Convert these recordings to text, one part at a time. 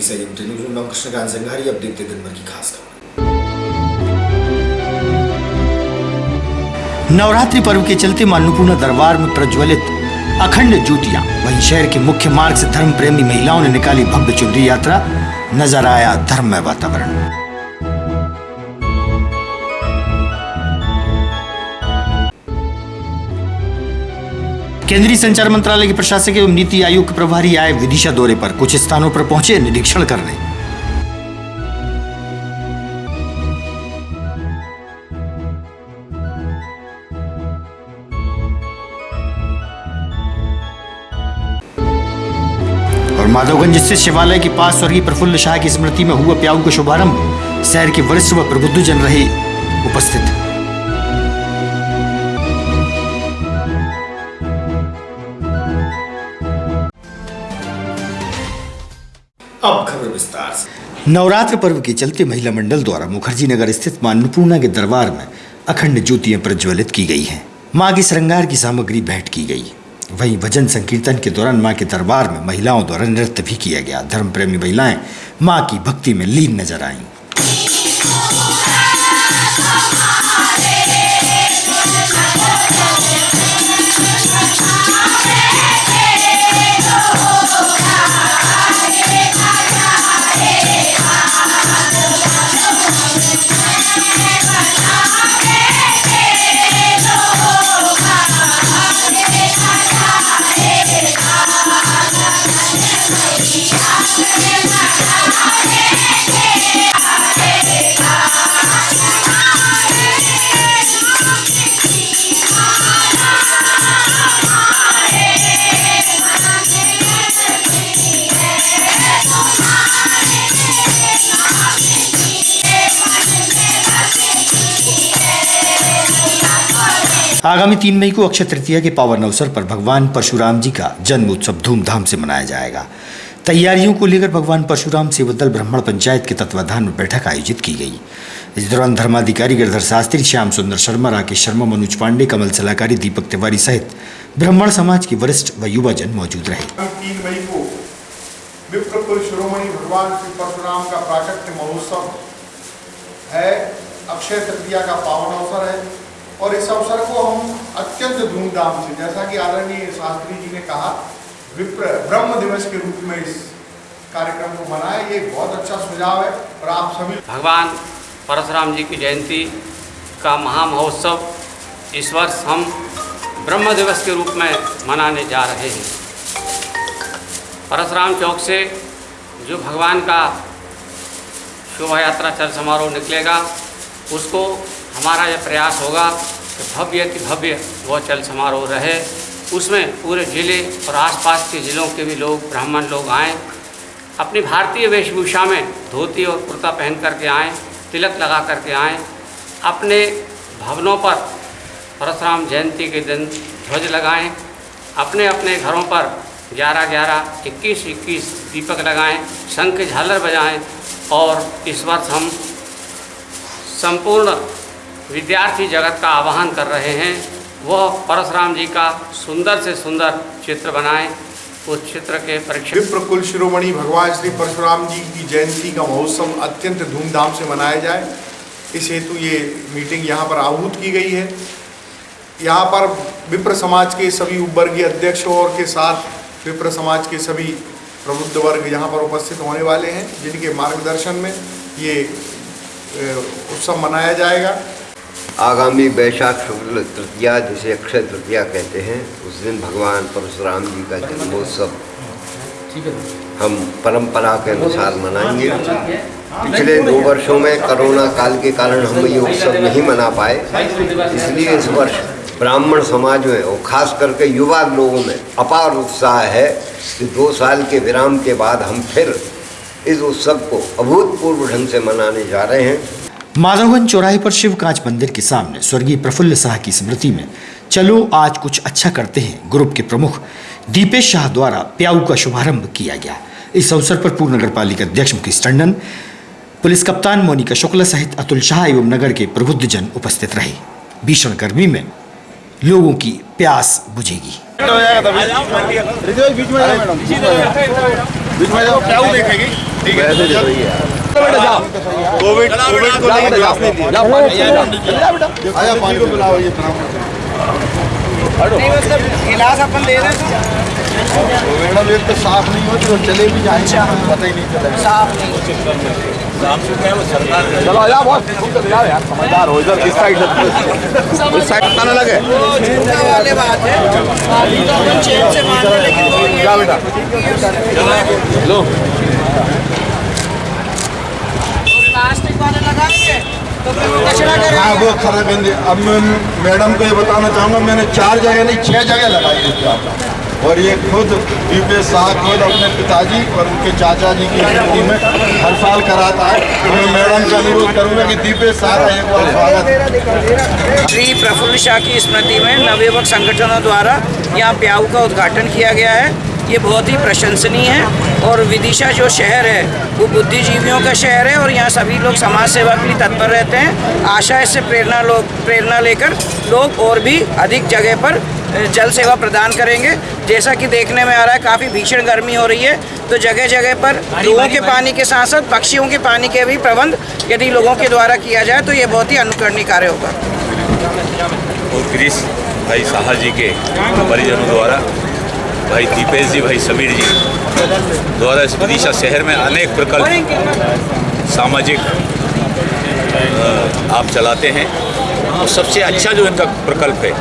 प्रतिनिधि सैयद न्यूज़ कृष्णकांत संघारी अब देखते दिन भर की खास खबर। नवरात्रि पर्व के चलते मान्यपूर्ण दरबार में प्रज्वलित अखंड ज्योतियाँ। वहीं शहर के मुख्य मार्ग से धर्म प्रेमी महिलाओं ने निकाली भव्य चुनरी यात्रा। नज़र आया धर्म में वातावरण। केंद्रीय संचार मंत्रालय के प्रशासक एवं नीति आयोग के प्रभारी आए विदिशा दौरे पर। कुछ स्थानों पर पहुँचे निरीक्षण करने। माधवगंज स्थित शिवालय के पास स्वर्गीय प्रफुल्ल शाह की स्मृति में हुआ प्याऊ का शुभारंभ। शहर के वरिष्ठ व प्रबुद्ध जन रहे उपस्थित। अब खबर विस्तार से। नवरात्र पर्व के चलते महिला मंडल द्वारा मुखर्जी नगर स्थित माँ अन्नपूर्णा के दरबार में अखंड ज्योतियाँ प्रज्वलित की गई हैं। माँ की श्रृंगार की सामग्री भेंट की गई। वहीं भजन संकीर्तन के दौरान माँ के दरबार में महिलाओं द्वारा नृत्य भी किया गया। धर्म प्रेमी महिलाएँ माँ की भक्ति में लीन नज़र आईं। आगामी तीन मई को अक्षय तृतीया के पावन अवसर पर भगवान परशुराम जी का जन्म उत्सव धूमधाम से मनाया जाएगा। तैयारियों को लेकर भगवान परशुराम सेवदल ब्राह्मण पंचायत के तत्वाधान में बैठक आयोजित की गई। इस दौरान धर्माधिकारी गिरधर शास्त्री, श्याम सुंदर शर्मा, राकेश शर्मा, मनोज पांडे, कमल सलाहकारी, दीपक तिवारी सहित ब्राह्मण समाज के वरिष्ठ व युवा जन मौजूद रहे। तीन मई को शिरोमणि भगवान श्री परशुराम का प्राकट्य महोत्सव है। अक्षय तृतीया का पावन अवसर है। और इस अवसर को हम अत्यंत धूमधाम से, जैसा कि आदरणीय शास्त्री जी ने कहा, विप्र, ब्रह्म दिवस के रूप में इस कार्यक्रम को मनाया ये बहुत अच्छा सुझाव है और आप सभी भगवान परशुराम जी की जयंती का महामहोत्सव इस वर्ष हम ब्रह्म दिवस के रूप में मनाने जा रहे हैं। परशुराम चौक से जो भगवान का शोभा यात्रा चल समारोह निकलेगा, उसको हमारा यह प्रयास होगा कि भव्य अति भव्य वह चल समारोह रहे। उसमें पूरे ज़िले और आसपास के ज़िलों के भी लोग, ब्राह्मण लोग आएँ। अपनी भारतीय वेशभूषा में धोती और कुर्ता पहन करके आएँ, तिलक लगा करके आएँ। अपने भवनों पर परशुराम जयंती के दिन ध्वज लगाएँ। अपने अपने घरों पर 11 11 21 21 दीपक लगाएँ, शंख झालर बजाएँ और इस वर्ष हम संपूर्ण विद्यार्थी जगत का आह्वान कर रहे हैं, वह परशुराम जी का सुंदर से सुंदर चित्र बनाएँ। उस चित्र के परीक्षण विप्रकुल शिरोमणि भगवान श्री परशुराम जी की जयंती का महोत्सव अत्यंत धूमधाम से मनाया जाए। इस हेतु ये मीटिंग यहाँ पर आहूत की गई है। यहाँ पर विप्र समाज के सभी उपवर्गीय अध्यक्षों और के साथ विप्र समाज के सभी प्रबुद्ध वर्ग यहाँ पर उपस्थित होने वाले हैं, जिनके मार्गदर्शन में ये उत्सव मनाया जाएगा। आगामी वैशाख शुक्ल तृतीया जिसे अक्षय तृतीया कहते हैं उस दिन भगवान परशुराम जी का जन्मोत्सव। हम परंपरा के अनुसार मनाएँगे। पिछले दो वर्षों में कोरोना काल के कारण हम ये उत्सव नहीं मना पाए। इसलिए इस वर्ष ब्राह्मण समाज में और खास करके युवा लोगों में अपार उत्साह है कि दो साल के विराम के बाद हम फिर इस उत्सव को अभूतपूर्व ढंग से मनाने जा रहे हैं। माधवगंज चौराहे पर शिव कांच मंदिर के सामने स्वर्गीय प्रफुल्ल शाह की स्मृति में चलो आज कुछ अच्छा करते हैं ग्रुप के प्रमुख दीपेश शाह द्वारा प्याऊ का शुभारंभ किया गया। इस अवसर पर पूर्व नगर पालिका अध्यक्ष मुकेश टंडन पुलिस कप्तान मोनिका शुक्ला सहित अतुल शाह एवं नगर के प्रबुद्ध जन उपस्थित रहे। भीषण गर्मी में लोगों की प्यास बुझेगी। प्याऊ कोविड कोविड को लेकर जवाब नहीं दिया आया पानी को बुलाओ ये नहीं मतलब गिलास अपन दे रहे मैडम एक तो साफ़ नहीं हो तो चले भी जाएँगे। पता ही नहीं चलेगा। साफ़ नहीं। चलो आजा बहुत यार यार। समझदार हो इधर इस साइड इस साइड बताने लगे। वाले बात है। तो से लेकिन जा बेटा। लो लगाएँगे तो फिर वो कचरा हाँ वो खरा गंदे अब मैं मैडम को ये बताना चाहूँगा मैंने चार जगह नहीं छह जगह लगाई है क्या? और ये खुद यूपीएस साहब खुद अपने पिताजी और उनके चाचा जी की स्मृति में हर साल कराता है। तो मैं मैडम से अनुरोध करूँगा कि दीपेश साह का एक बार स्वागत। श्री प्रफुल्ल शाह की स्मृति में नवयुवक संगठनों द्वारा यहाँ प्याऊ का उद्घाटन किया गया है। ये बहुत ही प्रशंसनीय है और विदिशा जो शहर है वो बुद्धिजीवियों का शहर है और यहाँ सभी लोग समाज सेवा के लिए तत्पर रहते हैं। आशा है इससे प्रेरणा लोग प्रेरणा लेकर लोग और भी अधिक जगह पर जल सेवा प्रदान करेंगे। जैसा कि देखने में आ रहा है काफ़ी भीषण गर्मी हो रही है तो जगह जगह पर लोगों के पानी। के साथ साथ पक्षियों के पानी के भी प्रबंध यदि लोगों के द्वारा किया जाए तो ये बहुत ही अनुकरणीय कार्य होगा। और गिरीश भाई साहा जी के परिजनों द्वारा भाई दीपेश जी, भाई समीर जी। द्वारा इस विदिशा शहर में अनेक प्रकल्प सामाजिक आप चलाते हैं। और सबसे अच्छा जो इनका प्रकल्प है,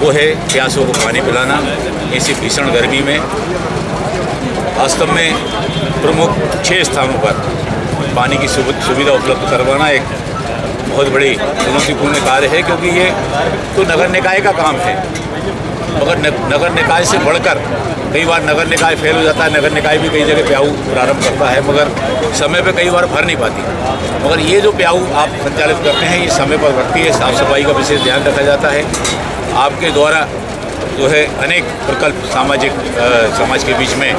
वो है प्यासों को पानी पिलाना। ऐसी भीषण गर्मी में, वास्तव में प्रमुख छः स्थानों पर पानी की सुविधा उपलब्ध करवाना एक बहुत बड़ी चुनौतीपूर्ण कार्य है, क्योंकि ये तो नगर निकाय का काम है। मगर नगर निकाय से बढ़कर कई बार नगर निकाय फेल हो जाता है, नगर निकाय भी कई जगह प्याऊ प्रारंभ करता है, मगर समय पे कई बार भर नहीं पाती। मगर ये जो प्याऊ आप संचालित करते हैं, ये समय पर भरती है, साफ़ सफ़ाई का विशेष ध्यान रखा जाता है। आपके द्वारा जो है अनेक प्रकल्प सामाजिक समाज के बीच में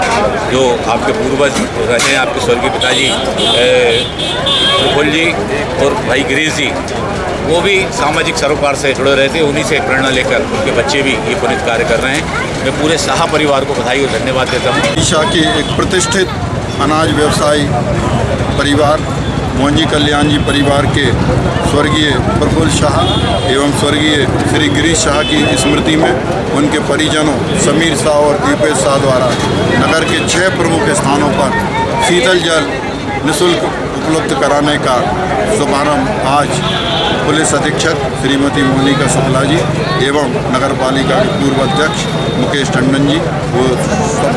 जो आपके पूर्वज रहे हैं, आपके स्वर्गीय पिताजी प्रफुल्ल जी और भाई गिरीश जी वो भी सामाजिक सरोकार से जुड़े रहे थे उन्हीं से प्रेरणा लेकर उनके बच्चे भी ये पुनित कार्य कर रहे हैं। मैं पूरे साहा परिवार को बधाई और धन्यवाद देता हूँ। ईशा के एक प्रतिष्ठित अनाज व्यवसायी परिवार, मोहनजी कल्याण जी परिवार के स्वर्गीय प्रफुल्ल शाह एवं स्वर्गीय श्री गिरीश शाह की स्मृति में उनके परिजनों समीर शाह और दीपेश शाह द्वारा नगर के छह प्रमुख स्थानों पर शीतल जल निःशुल्क उपलब्ध कराने का शुभारंभ आज पुलिस अधीक्षक श्रीमती मोनिका शुक्ला जी एवं नगर पालिका के पूर्व अध्यक्ष मुकेश टंडन जी, वो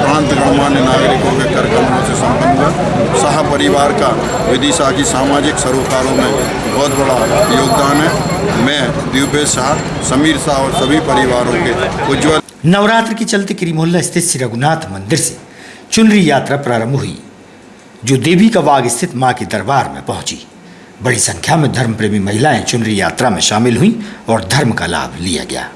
प्रांत गणमान्य नागरिकों के कर कमलों से संपन्न हुआ शाह परिवार का विदिशा की सामाजिक सरोकारों में बहुत बड़ा योगदान है। मैं द्वीपेश शाह, समीर शाह और सभी परिवारों के उज्ज्वल नवरात्र के चलते किरी मोहल्ला स्थित श्री रघुनाथ मंदिर से चुनरी यात्रा प्रारंभ हुई, जो देवी का बाग स्थित माँ के दरबार में पहुँची। बड़ी संख्या में धर्म प्रेमी महिलाएँ चुनरी यात्रा में शामिल हुई और धर्म का लाभ लिया गया।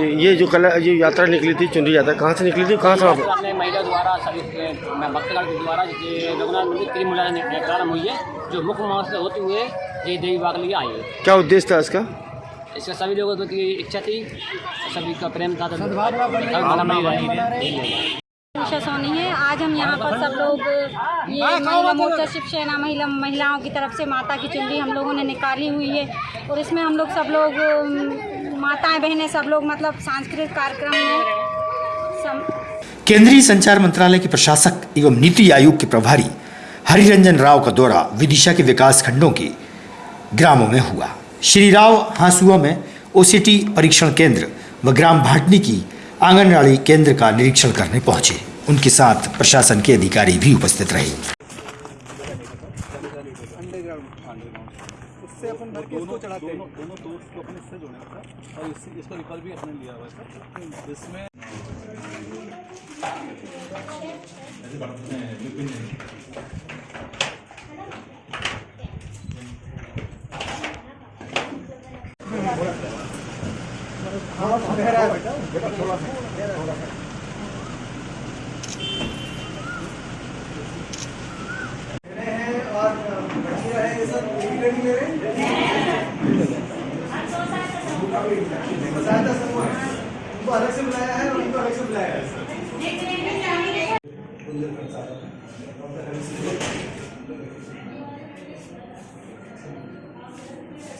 ये ये जो कल ये यात्रा निकली थी चुनरी यात्रा कहाँ से निकली थी कहाँ से आप अपने महिला द्वारा सभी भक्तगण के द्वारा रघुनाथ मंदिर त्रिमुला प्रारंभ हुई है जो मुख्य से होते हुए ये देवी बाग लिए आई है। क्या उद्देश्य था इसका? इसका सभी लोगों की इच्छा थी सभी का प्रेम था उषा सोनी है। आज हम यहाँ पर सब लोग ये महिला मोर्चा शिवसेना महिला महिलाओं की तरफ़ से माता की चुनरी हम लोगों ने निकाली हुई है। और इसमें हम लोग सब लोग माताएँ बहनें सब लोग मतलब सांस्कृतिक कार्यक्रम में सम, केंद्रीय संचार मंत्रालय के प्रशासक एवं नीति आयोग के प्रभारी हरिरंजन राव का दौरा विदिशा के विकास खंडों के ग्रामों में हुआ। श्री राव हांसुआ में ओसीटी परीक्षण केंद्र व ग्राम भाटनी की आंगनबाड़ी केंद्र का निरीक्षण करने पहुँचे। उनके साथ प्रशासन के अधिकारी भी उपस्थित रहे।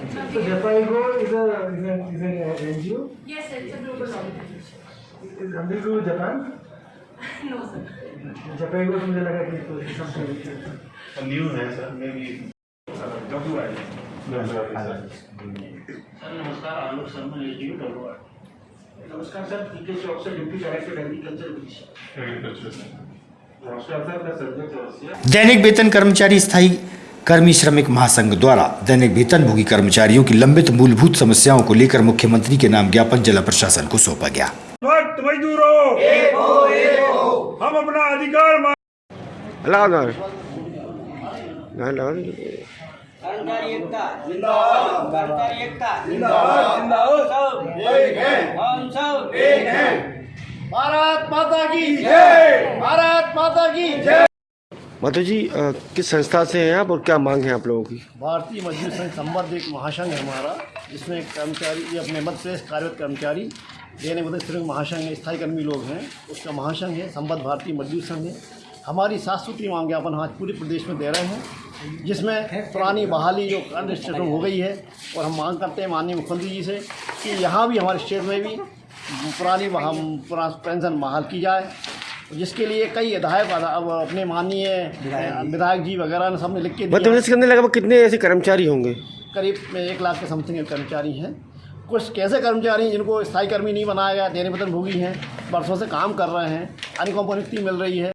तो Jepaigo is a is a is a NGO. Yes, it's a global organization. Is under to Japan. No, sir. Jepaigo मुझे लगा कि तो something. न्यू है सर मे डब्ल्यू आई सर नमस्कार Alok Sharma H D W नमस्कार sir P K चौक से deputy director agriculture नमस्कार सर मैं संजय चौरसिया दैनिक वेतन कर्मचारी स्थायी कर्मी श्रमिक महासंघ द्वारा दैनिक वेतन भोगी कर्मचारियों की लंबित मूलभूत समस्याओं को लेकर मुख्यमंत्री के नाम ज्ञापन जिला प्रशासन को सौंपा गया। मजदूरों हम अपना अधिकार है। है। भारत माता की जय। भारत माता की जय। माता जी अ, किस संस्था से हैं आप और क्या मांग है आप लोगों की? भारतीय मजदूर संघ संबद्ध एक महासंघ है हमारा जिसमें कर्मचारी ये अपने मध्य प्रदेश कार्यरत कर्मचारी देने बदल श्रमिक महासंघ है स्थायी कर्मी लोग हैं उसका महासंघ है संबद्ध भारतीय मजदूर संघ है। हमारी सात सूत्री मांग ज्ञापन आज पूरे प्रदेश में दे रहे हैं जिसमें पुरानी बहाली जो स्टेट हो गई है और हम मांग करते हैं माननीय मुख्यमंत्री जी से कि यहाँ भी हमारे स्टेट में भी पुरानी पेंशन बहाल की जाए जिसके लिए कई विधायक अब अपने माननीय विधायक जी। वगैरह ने सबने लिख के दिया। मध्य प्रदेश के अंदर लगभग कितने ऐसे कर्मचारी होंगे? करीब में एक लाख के समथिंग कर्मचारी हैं। कुछ कैसे कर्मचारी हैं जिनको स्थायी कर्मी नहीं बनाया गया देने वेतन भोगी हैं वर्षों से काम कर रहे हैं अनिकम्पनिटी मिल रही है।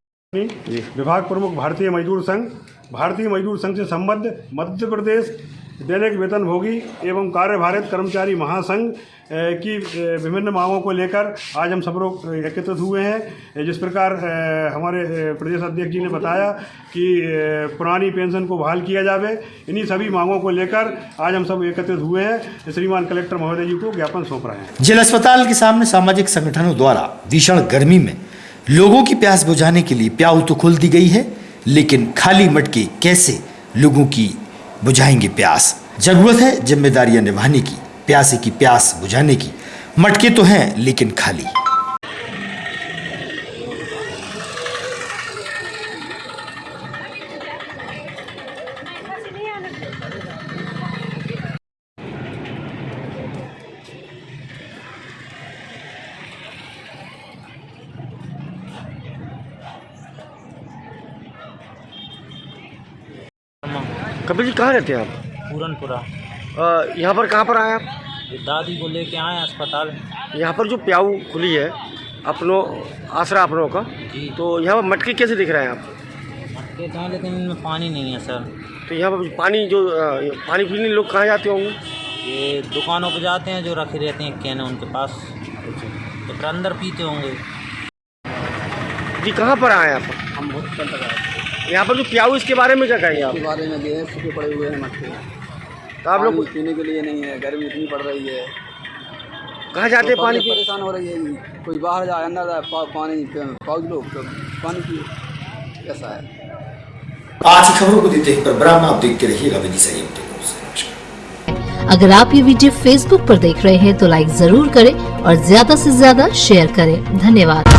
विभाग प्रमुख भारतीय मजदूर संघ भारतीय मजदूर संघ से संबद्ध मध्य प्रदेश दैनिक वेतन भोगी एवं कार्यभारित कर्मचारी महासंघ की विभिन्न मांगों को लेकर आज हम सब लोग एकत्रित हुए हैं। जिस प्रकार हमारे प्रदेश अध्यक्ष जी ने बताया कि पुरानी पेंशन को बहाल किया जावे, इन्हीं सभी मांगों को लेकर आज हम सब एकत्रित हुए हैं। श्रीमान कलेक्टर महोदय जी को ज्ञापन सौंप रहे हैं। जिला अस्पताल के सामने सामाजिक संगठनों द्वारा भीषण गर्मी में लोगों की प्यास बुझाने के लिए प्याऊ तो खोल दी गई है, लेकिन खाली मटके कैसे लोगों की बुझाएँगे प्यास। ज़रूरत है जिम्मेदारियाँ निभाने की, प्यासे की प्यास बुझाने की। मटके तो हैं, लेकिन खाली। कपिल जी कहाँ रहते हैं आप? पूरनपुरा। यहाँ पर कहाँ पर आए आप? दादी को लेके आए अस्पताल। यहाँ पर जो प्याऊ खुली है अपनों आसरा अपनों का तो यहाँ पर मटके कैसे दिख रहे हैं आप? मटके तो हैं लेकिन इनमें पानी नहीं है सर। तो यहाँ पर पानी जो पानी पीने लोग कहाँ जाते होंगे? ये दुकानों पर जाते हैं जो रखे रहते हैं कैन उनके पास। तो फिर अंदर पीते होंगे। जी कहाँ पर आए आप? हम बहुत आए। यहाँ पर जो प्याऊ इसके बारे में क्या कहेंगे आप? इसके बारे में ये है सूखे पड़े हुए हैं मटके। तो आप लोग पीने के लिए नहीं है गर्मी इतनी पड़ रही है। कहाँ जाते हैं तो पानी परेशान हो रही है कोई बाहर जाए अंदर जाए पा, पानी पाउच लो तो पानी पिए ऐसा है। आज की खबरों को देते हैं पर ब्राह्मण आप देखते रहिएगा विधि संयम अगर आप ये वीडियो फेसबुक पर देख रहे हैं तो लाइक ज़रूर करें और ज़्यादा से ज़्यादा शेयर करें। धन्यवाद।